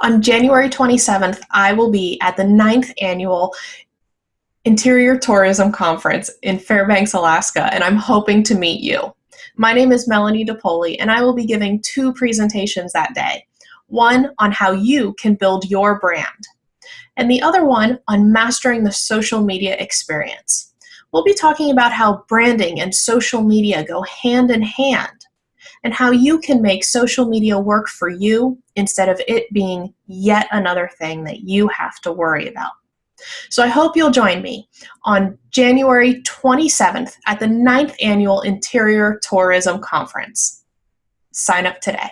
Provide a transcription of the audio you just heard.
On January 27th, I will be at the ninth annual Interior Tourism Conference in Fairbanks, Alaska, and I'm hoping to meet you. My name is Melanie DePoli, and I will be giving two presentations that day. One on how you can build your brand, and the other one on mastering the social media experience. We'll be talking about how branding and social media go hand in hand and how you can make social media work for you instead of it being yet another thing that you have to worry about. So I hope you'll join me on January 27th at the 9th Annual Interior Tourism Conference. Sign up today.